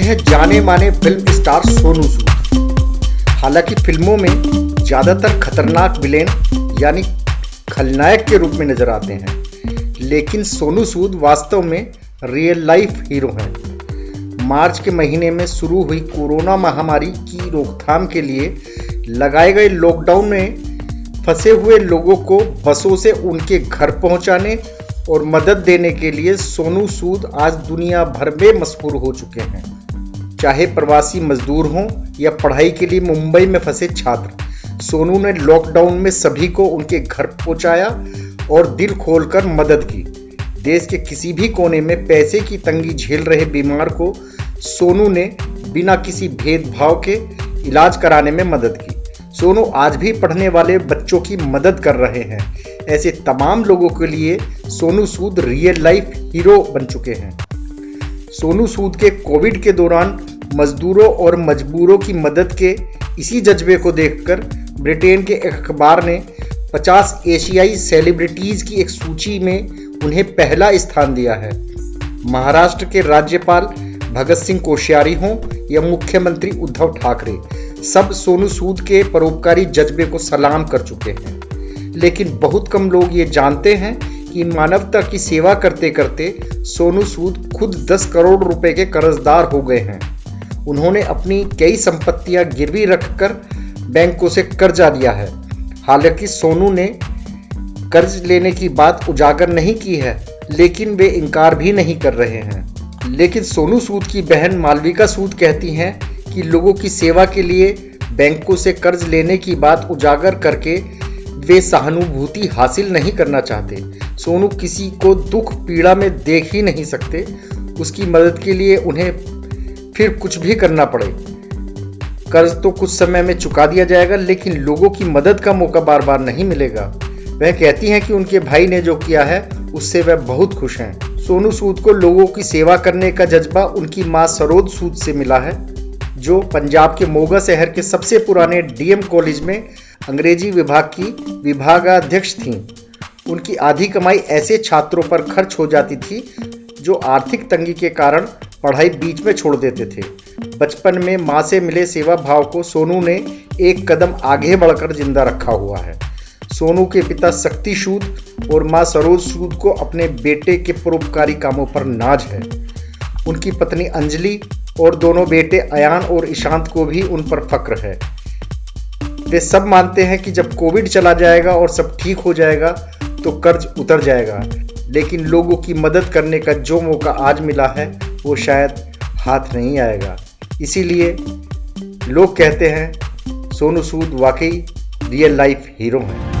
जाने माने film star Sonu Sood हालाँकि फ़िल्मों में ज़्यादातर खतरनाक विलेन, यानी खलनायक के रूप में नज़र आते हैं, लेकिन सोनू सूद वास्तव में रियल लाइफ हीरो हैं। मार्च के महीने में शुरू हुई कोरोना महामारी की रोकथाम के लिए लगाए गए लॉकडाउन में फंसे हुए लोगों को बसों से उनके घर पहुँचाने और मदद देने के लिए सोनू सूद आज दुनिया भर में मशहूर हो चुके हैं। चाहे प्रवासी मजदूर हों या पढ़ाई के लिए मुंबई में फंसे छात्र, सोनू ने लॉकडाउन में सभी को उनके घर पहुँचाया और दिल खोलकर मदद की। देश के किसी भी कोने में पैसे की तंगी झेल रहे बीमार को सोनू ने बिना किसी भेदभाव के इलाज कराने में मदद की। सोनू आज भी पढ़ने वाले बच्चों की मदद कर रहे हैं। ऐसे तमाम लोगों के लिए Sonu Sood real life hero बन चुके हैं। सोनू सूद के कोविड के दौरान मजदूरों और मजबूरों की मदद के इसी जज्बे को देखकर ब्रिटेन के एक अखबार ने 50 एशियाई सेलिब्रिटीज की एक सूची में उन्हें पहला स्थान दिया है। महाराष्ट्र के राज्यपाल भगत सिंह कोश्यारी हों या मुख्यमंत्री उद्धव ठाकरे, सब सोनू सूद के परोपकारी जज्बे को सलाम कर चुके हैं। लेकिन बहुत कम लोग ये जानते हैं कि मानवता की सेवा करते करते सोनू सूद खुद 10 करोड़ रुपए के कर्जदार हो गए हैं। उन्होंने अपनी कई संपत्तियाँ गिरवी रखकर बैंकों से कर्जा लिया है। हालाँकि सोनू ने कर्ज लेने की बात उजागर नहीं की है, लेकिन वे इनकार भी नहीं कर रहे हैं। लेकिन सोनू सूद की बहन मालविका सूद कहती हैं कि लोगों की सेवा के लिए बैंकों से कर्ज लेने की बात उजागर करके वे सहानुभूति हासिल नहीं करना चाहते। सोनू किसी को दुख पीड़ा में देख ही नहीं सकते। उसकी मदद के लिए उन्हें फिर कुछ भी करना पड़े। कर्ज तो कुछ समय में चुका दिया जाएगा, लेकिन लोगों की मदद का मौका बार बार नहीं मिलेगा। वह कहती हैं कि उनके भाई ने जो किया है, उससे वह बहुत खुश हैं। सोनू सूद को लोगों की सेवा करने का जज्बा उनकी माँ सरोद सूद से मिला है, जो पंजाब के मोगा शहर के सबसे पुराने डीएम कॉलेज में अंग्रेज़ी विभाग की विभागाध्यक्ष थीं। उनकी आधी कमाई ऐसे छात्रों पर खर्च हो जाती थी, जो आर्थिक तंगी के कारण पढ़ाई बीच में छोड़ देते थे। बचपन में माँ से मिले सेवा भाव को सोनू ने एक कदम आगे बढ़कर ज़िंदा रखा हुआ है। सोनू के पिता शक्ति सूद और माँ सरोज सूद को अपने बेटे के परोपकारी कामों पर नाज है। उनकी पत्नी अंजलि और दोनों बेटे अयान और ईशांत को भी उन पर फक्र है। वे सब मानते हैं कि जब कोविड चला जाएगा और सब ठीक हो जाएगा तो कर्ज उतर जाएगा। लेकिन लोगों की मदद करने का जो मौका आज मिला है वो शायद हाथ नहीं आएगा। इसीलिए लोग कहते हैं, सोनू सूद वाकई रियल लाइफ हीरो हैं।